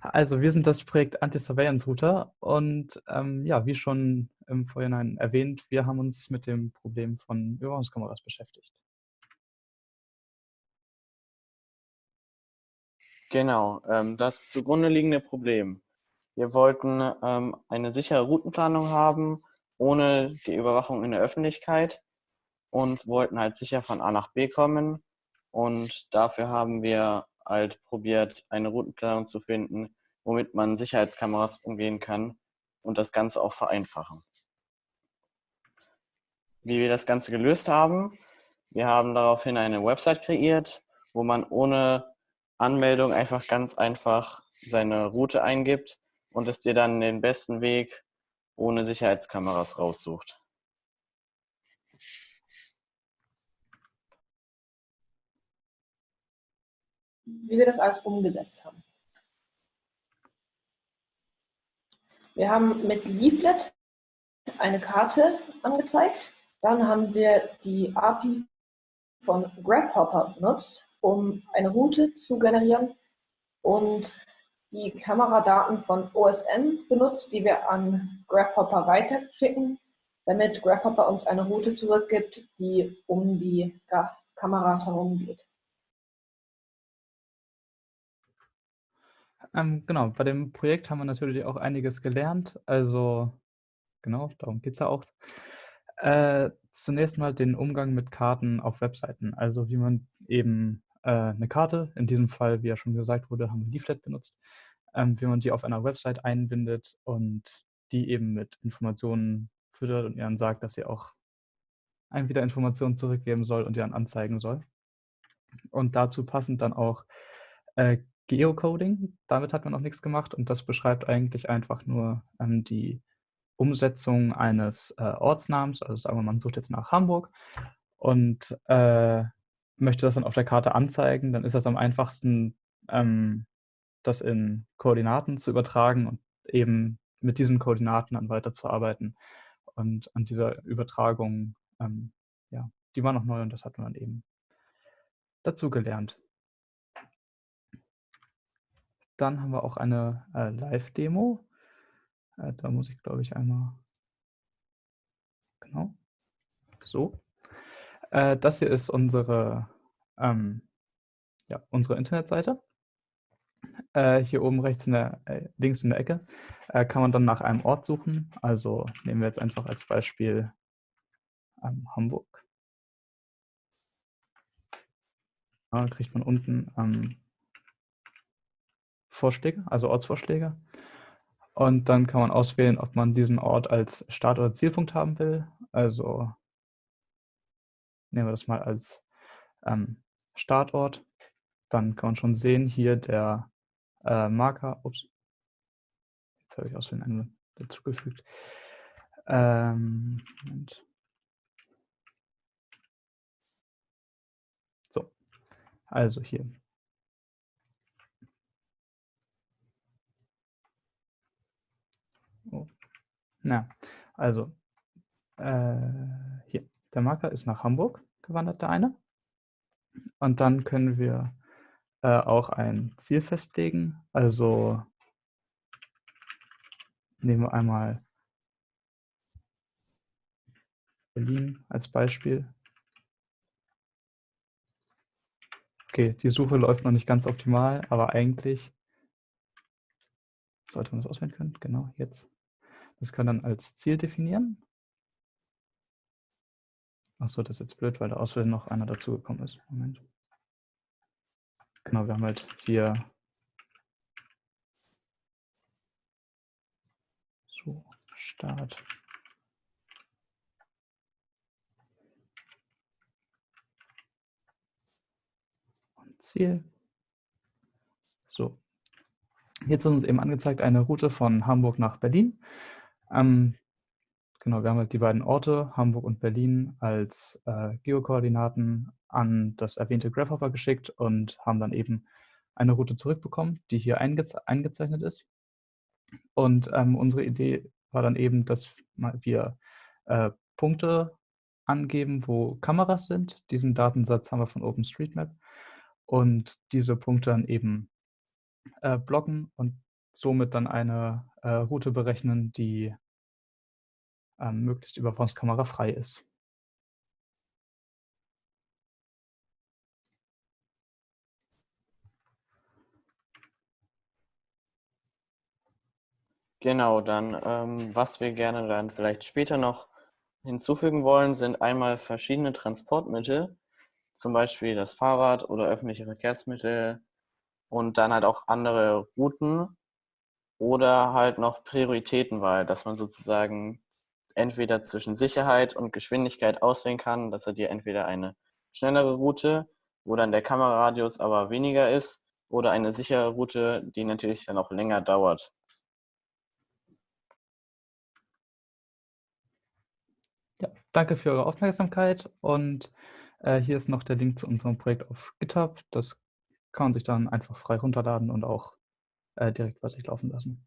Also wir sind das Projekt Anti-Surveillance Router und ähm, ja, wie schon im Vorhinein erwähnt, wir haben uns mit dem Problem von Überwachungskameras beschäftigt. Genau, ähm, das zugrunde liegende Problem. Wir wollten ähm, eine sichere Routenplanung haben, ohne die Überwachung in der Öffentlichkeit und wollten halt sicher von A nach B kommen. Und dafür haben wir halt probiert, eine Routenplanung zu finden, womit man Sicherheitskameras umgehen kann und das Ganze auch vereinfachen. Wie wir das Ganze gelöst haben, wir haben daraufhin eine Website kreiert, wo man ohne Anmeldung einfach ganz einfach seine Route eingibt und es dir dann den besten Weg ohne Sicherheitskameras raussucht. Wie wir das alles umgesetzt haben. Wir haben mit Leaflet eine Karte angezeigt. Dann haben wir die API von Graphhopper benutzt, um eine Route zu generieren und die Kameradaten von OSM benutzt, die wir an Graphhopper weiterschicken, damit Graphhopper uns eine Route zurückgibt, die um die Kameras herum geht. Ähm, genau, bei dem Projekt haben wir natürlich auch einiges gelernt. Also genau, darum geht es ja auch. Äh, zunächst mal den Umgang mit Karten auf Webseiten. Also wie man eben äh, eine Karte, in diesem Fall, wie ja schon gesagt wurde, haben wir Leaflet benutzt, ähm, wie man die auf einer Website einbindet und die eben mit Informationen füttert und ihr dann sagt, dass sie auch einem wieder Informationen zurückgeben soll und ihr dann anzeigen soll. Und dazu passend dann auch äh, Geocoding, damit hat man noch nichts gemacht und das beschreibt eigentlich einfach nur ähm, die Umsetzung eines äh, Ortsnamens. Also sagen wir, man sucht jetzt nach Hamburg und äh, möchte das dann auf der Karte anzeigen, dann ist das am einfachsten, ähm, das in Koordinaten zu übertragen und eben mit diesen Koordinaten dann weiterzuarbeiten. Und an dieser Übertragung, ähm, ja, die war noch neu und das hat man eben dazu gelernt. Dann haben wir auch eine äh, Live-Demo. Äh, da muss ich, glaube ich, einmal... Genau. So. Äh, das hier ist unsere, ähm, ja, unsere Internetseite. Äh, hier oben rechts in der, äh, links in der Ecke äh, kann man dann nach einem Ort suchen. Also nehmen wir jetzt einfach als Beispiel ähm, Hamburg. Da kriegt man unten ähm, Vorschläge, also Ortsvorschläge. Und dann kann man auswählen, ob man diesen Ort als Start- oder Zielpunkt haben will. Also nehmen wir das mal als ähm, Startort. Dann kann man schon sehen, hier der äh, Marker, ups, jetzt habe ich aus Versehen einen dazugefügt. Ähm. So, also hier Na, also äh, hier, der Marker ist nach Hamburg gewandert, der eine. Und dann können wir äh, auch ein Ziel festlegen. Also nehmen wir einmal Berlin als Beispiel. Okay, die Suche läuft noch nicht ganz optimal, aber eigentlich sollte man das auswählen können. Genau, jetzt. Das kann dann als Ziel definieren. Achso, das ist jetzt blöd, weil da aus noch einer dazugekommen ist. Moment. Genau, wir haben halt hier so Start. Und Ziel. So. Jetzt wird uns eben angezeigt eine Route von Hamburg nach Berlin. Ähm, genau, wir haben halt die beiden Orte, Hamburg und Berlin, als äh, Geokoordinaten an das erwähnte Graphhopper geschickt und haben dann eben eine Route zurückbekommen, die hier eingeze eingezeichnet ist. Und ähm, unsere Idee war dann eben, dass wir äh, Punkte angeben, wo Kameras sind. Diesen Datensatz haben wir von OpenStreetMap und diese Punkte dann eben äh, blocken und somit dann eine äh, Route berechnen, die ähm, möglichst überwachungskamera-frei ist. Genau, dann ähm, was wir gerne dann vielleicht später noch hinzufügen wollen, sind einmal verschiedene Transportmittel, zum Beispiel das Fahrrad oder öffentliche Verkehrsmittel und dann halt auch andere Routen oder halt noch Prioritätenwahl, dass man sozusagen entweder zwischen Sicherheit und Geschwindigkeit auswählen kann, dass er dir entweder eine schnellere Route, wo dann der Kameraradius aber weniger ist, oder eine sichere Route, die natürlich dann auch länger dauert. Ja, danke für eure Aufmerksamkeit und äh, hier ist noch der Link zu unserem Projekt auf GitHub. Das kann man sich dann einfach frei runterladen und auch äh, direkt bei sich laufen lassen.